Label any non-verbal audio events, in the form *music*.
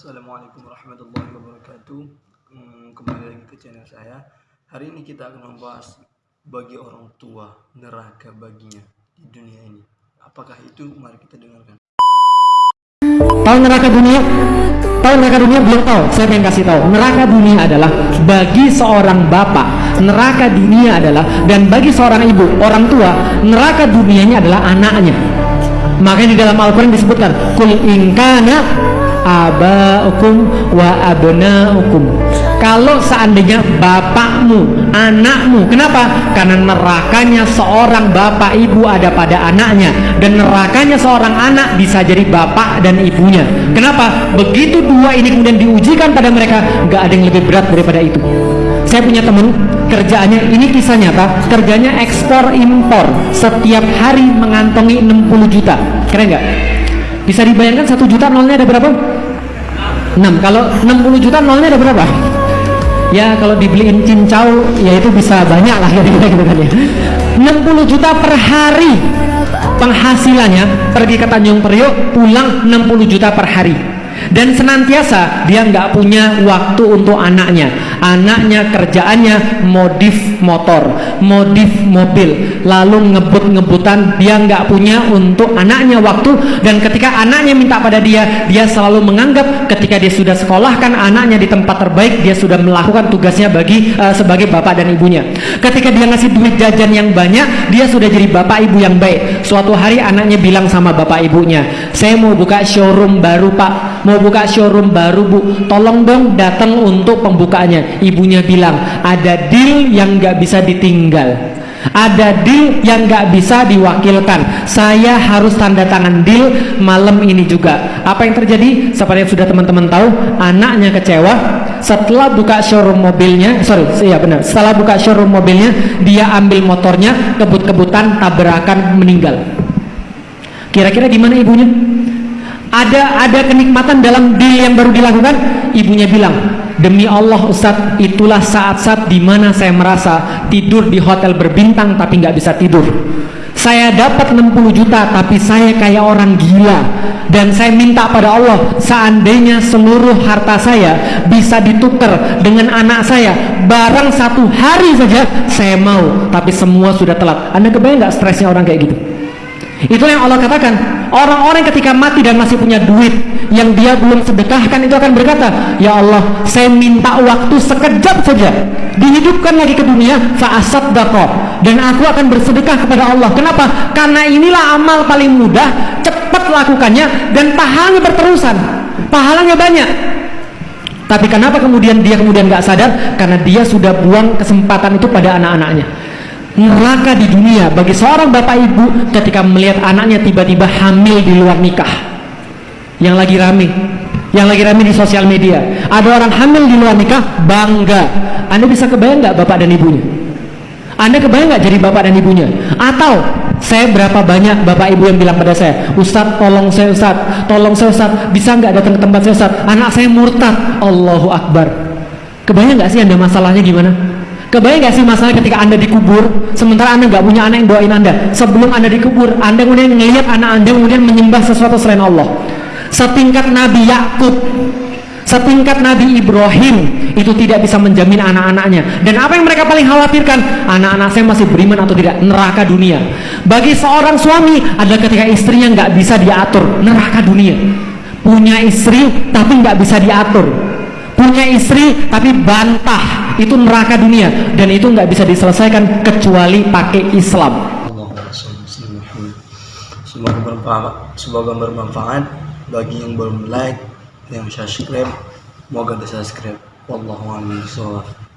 Assalamualaikum warahmatullahi wabarakatuh. Hmm, Kembali lagi ke channel saya. Hari ini kita akan membahas Bagi orang tua Neraka baginya di dunia ini. Apakah itu? Mari kita dengarkan. Tahu neraka dunia? Tahu neraka dunia? Belum tahu. Saya pengen kasih tahu. Neraka dunia adalah Bagi seorang bapak. Neraka dunia adalah Dan bagi seorang ibu Orang tua Neraka dunianya adalah anaknya. Makanya di dalam Al-Quran disebutkan Kul inkana abaukum wa abnaukum kalau seandainya bapakmu, anakmu, kenapa? Karena nerakanya seorang bapak ibu ada pada anaknya dan nerakanya seorang anak bisa jadi bapak dan ibunya. Kenapa? Begitu dua ini kemudian diujikan pada mereka, nggak ada yang lebih berat daripada itu. Saya punya teman kerjaannya ini kisah nyata, kerjanya ekspor impor setiap hari mengantongi 60 juta. Keren nggak? Bisa dibayangkan satu juta nolnya ada berapa? 6 kalau 60 juta nolnya ada berapa? Ya kalau dibeliin cincau ya itu bisa banyak lah. Ya *laughs* gitu kan ya. 60 juta per hari. Penghasilannya pergi ke Tanjung Priok pulang 60 juta per hari dan senantiasa dia nggak punya waktu untuk anaknya. Anaknya kerjaannya modif motor modif mobil. Lalu ngebut-ngebutan dia nggak punya untuk anaknya waktu. Dan ketika anaknya minta pada dia dia selalu menganggap ketika dia sudah sekolahkan anaknya di tempat terbaik dia sudah melakukan tugasnya bagi uh, sebagai bapak dan ibunya. Ketika dia ngasih duit jajan yang banyak dia sudah jadi bapak ibu yang baik. Suatu hari anaknya bilang sama bapak ibunya saya mau buka showroom baru pak mau buka showroom baru bu? Tolong dong datang untuk pembukaannya. Ibunya bilang ada deal yang nggak bisa ditinggal. Ada deal yang nggak bisa diwakilkan. Saya harus tanda tangan deal malam ini juga. Apa yang terjadi? Seperti yang sudah teman-teman tahu anaknya kecewa. Setelah buka showroom mobilnya sorry iya benar. Setelah buka showroom mobilnya dia ambil motornya kebut-kebutan tabrakan meninggal. Kira-kira gimana ibunya ada ada kenikmatan dalam deal yang baru dilakukan? Ibunya bilang demi Allah Ustadz itulah saat-saat di mana saya merasa tidur di hotel berbintang tapi nggak bisa tidur. Saya dapat 60 juta tapi saya kayak orang gila. Dan saya minta pada Allah seandainya seluruh harta saya bisa ditukar dengan anak saya barang satu hari saja saya mau. Tapi semua sudah telat. Anda kebayang nggak stresnya orang kayak gitu Itulah yang Allah katakan, orang-orang ketika mati dan masih punya duit yang dia belum sedekahkan itu akan berkata, "Ya Allah, saya minta waktu sekejap saja dihidupkan lagi ke dunia dan aku akan bersedekah kepada Allah. Kenapa? Karena inilah amal paling mudah, cepat lakukannya dan pahalanya berterusan. Pahalanya banyak. Tapi kenapa kemudian dia kemudian nggak sadar? Karena dia sudah buang kesempatan itu pada anak-anaknya neraka di dunia bagi seorang bapak ibu ketika melihat anaknya tiba-tiba hamil di luar nikah. Yang lagi rame yang lagi rame di sosial media. Ada orang hamil di luar nikah bangga. Anda bisa kebayang nggak bapak dan ibunya? Anda kebayang nggak jadi bapak dan ibunya? Atau saya berapa banyak bapak ibu yang bilang pada saya Ustadz tolong saya Ustadz tolong saya Ustadz bisa nggak datang ke tempat saya Ustadz anak saya murtad. Allahu Akbar. Kebayang nggak sih anda masalahnya gimana Kebayang gak sih masalah ketika anda dikubur Sementara anda gak punya anak yang doain anda? Sebelum anda dikubur Anda kemudian melihat anak anda kemudian menyembah sesuatu selain Allah. Setingkat Nabi Yakub Setingkat Nabi Ibrahim Itu tidak bisa menjamin anak-anaknya. Dan apa yang mereka paling khawatirkan? Anak-anak saya masih beriman atau tidak? Neraka dunia. Bagi seorang suami adalah ketika istrinya gak bisa diatur Neraka dunia. Punya istri tapi gak bisa diatur. Punya istri tapi bantah itu neraka dunia dan itu nggak bisa diselesaikan kecuali pakai Islam. Semoga bermanfaat, semoga bermanfaat bagi yang belum like, yang subscribe, semoga di subscribe. Wallahu a'lam